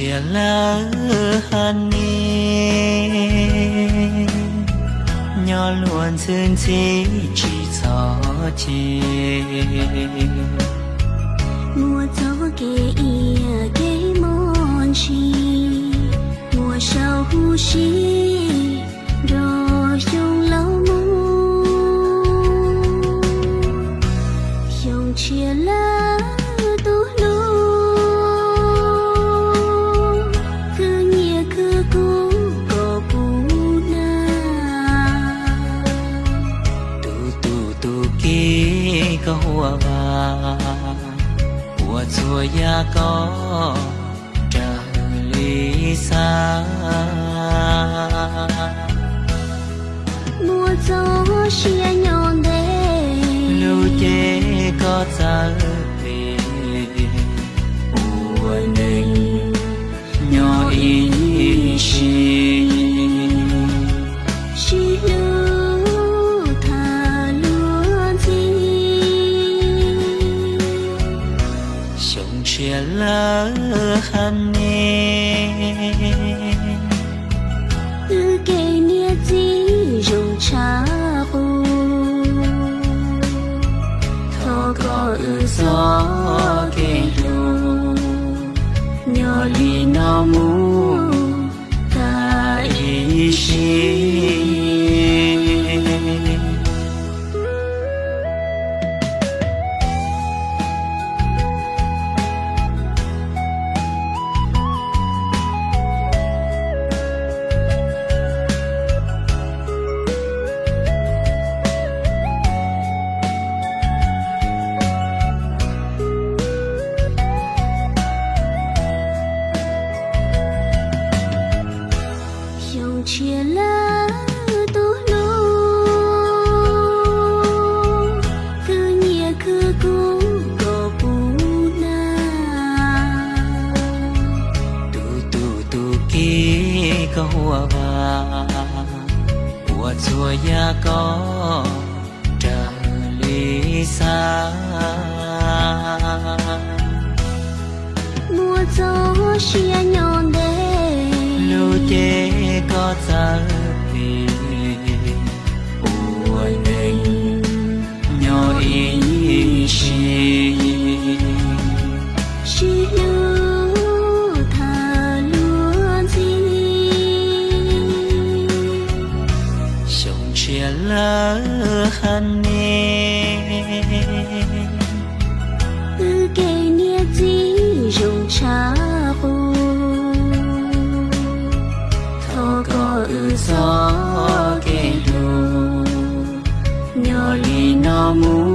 chia lỡ hàn ni nhỏ luôn xin chỉ chỉ cho chi mùa gió kề ia kề mòn chi mùa sau hu chi hoa va hoa chùa có trở lý xa. Mùa gió chia nhọn đê lưu chế có giờ hàn nè nia gì dùng cha bu thọ có ư gió kê lu nhỏ li nó mu ta ý chi chia lỡ tu lu cứ nhẹ cứ cũ có bù na tu tu tu ki có hoa va hoa chùa ya có trở lý xa. Mùa gió chia chế có giờ về ua ninh nhỏ ý chi chỉ lưu thả luôn gì sống chia lỡ hàn kamu